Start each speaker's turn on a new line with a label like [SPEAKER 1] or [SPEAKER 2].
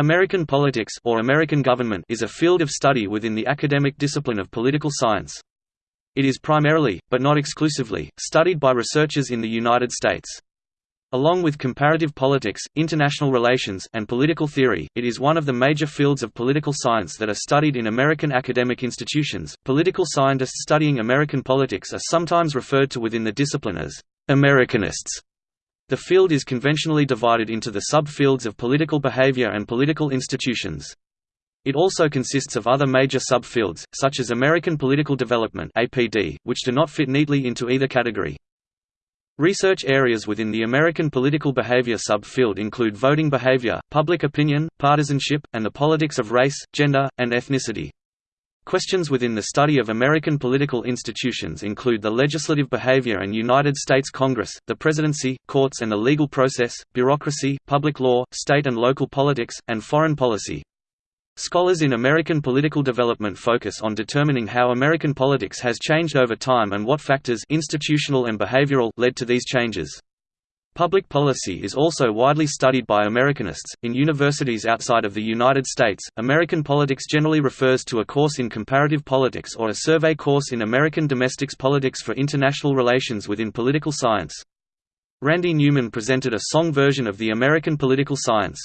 [SPEAKER 1] American politics or American government is a field of study within the academic discipline of political science. It is primarily, but not exclusively, studied by researchers in the United States. Along with comparative politics, international relations, and political theory, it is one of the major fields of political science that are studied in American academic institutions. Political scientists studying American politics are sometimes referred to within the discipline as Americanists. The field is conventionally divided into the subfields of political behavior and political institutions. It also consists of other major subfields, such as American Political Development which do not fit neatly into either category. Research areas within the American political behavior subfield include voting behavior, public opinion, partisanship, and the politics of race, gender, and ethnicity. Questions within the study of American political institutions include the legislative behavior and United States Congress, the presidency, courts and the legal process, bureaucracy, public law, state and local politics, and foreign policy. Scholars in American political development focus on determining how American politics has changed over time and what factors institutional and behavioral led to these changes. Public policy is also widely studied by Americanists. In universities outside of the United States, American politics generally refers to a course in comparative politics or a survey course in American domestics politics for international relations within political science. Randy Newman presented a song version of the American political science.